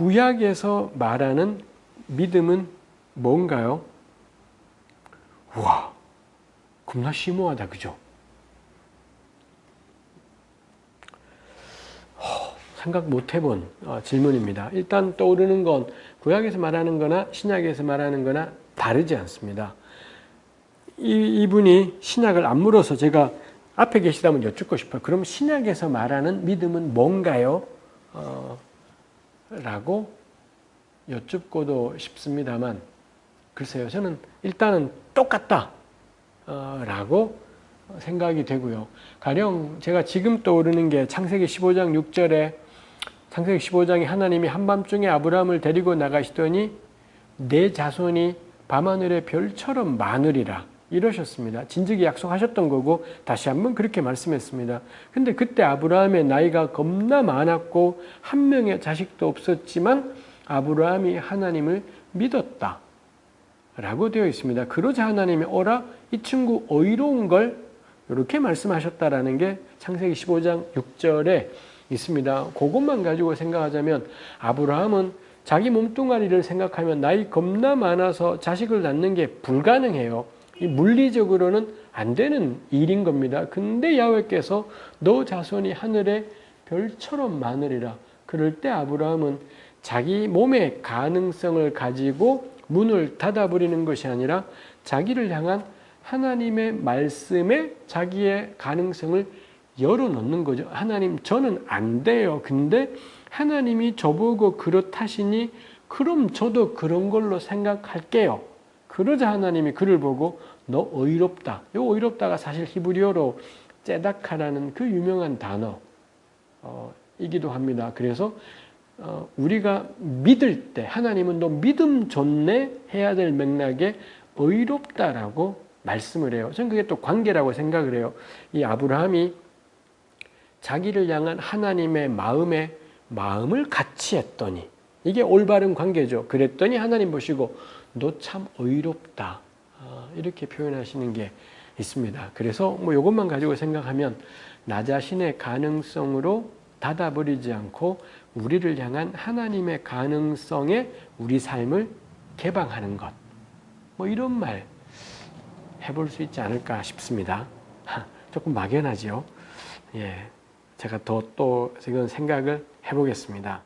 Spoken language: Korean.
구약에서 말하는 믿음은 뭔가요? 우와, 겁나 심오하다, 그죠? 생각 못 해본 어, 질문입니다. 일단 떠오르는 건 구약에서 말하는 거나 신약에서 말하는 거나 다르지 않습니다. 이, 이분이 신약을 안 물어서 제가 앞에 계시다면 여쭙고 싶어요. 그럼 신약에서 말하는 믿음은 뭔가요? 어, 라고 여쭙고도 싶습니다만 글쎄요. 저는 일단은 똑같다 어, 라고 생각이 되고요. 가령 제가 지금 떠오르는 게 창세기 15장 6절에 창세기 15장에 하나님이 한밤중에 아브라함을 데리고 나가시더니 내 자손이 밤하늘의 별처럼 많으리라 이러셨습니다. 진즉에 약속하셨던 거고 다시 한번 그렇게 말씀했습니다. 근데 그때 아브라함의 나이가 겁나 많았고 한 명의 자식도 없었지만 아브라함이 하나님을 믿었다. 라고 되어 있습니다. 그러자 하나님이 어라 이 친구 어이로운 걸 이렇게 말씀하셨다라는 게 창세기 15장 6절에 있습니다. 그것만 가지고 생각하자면 아브라함은 자기 몸뚱아리를 생각하면 나이 겁나 많아서 자식을 낳는 게 불가능해요. 이 물리적으로는 안 되는 일인 겁니다. 근데 야훼께서 너 자손이 하늘의 별처럼 많으리라. 그럴 때 아브라함은 자기 몸의 가능성을 가지고 문을 닫아버리는 것이 아니라 자기를 향한 하나님의 말씀에 자기의 가능성을 열어놓는 거죠. 하나님 저는 안 돼요. 근데 하나님이 저보고 그렇다시니 그럼 저도 그런 걸로 생각할게요. 그러자 하나님이 그를 보고 너 어이롭다. 요 어이롭다가 사실 히브리어로 째다카라는 그 유명한 단어이기도 합니다. 그래서 어, 우리가 믿을 때 하나님은 너 믿음 좋네 해야 될 맥락에 어이롭다라고 말씀을 해요. 저는 그게 또 관계라고 생각을 해요. 이 아브라함이 자기를 향한 하나님의 마음에 마음을 같이 했더니 이게 올바른 관계죠. 그랬더니 하나님 보시고 너참 어이롭다 아, 이렇게 표현하시는 게 있습니다. 그래서 뭐 이것만 가지고 생각하면 나 자신의 가능성으로 닫아버리지 않고 우리를 향한 하나님의 가능성에 우리 삶을 개방하는 것. 뭐 이런 말 해볼 수 있지 않을까 싶습니다. 조금 막연하죠. 예. 제가 더 또 지금 생각을 해보겠습니다.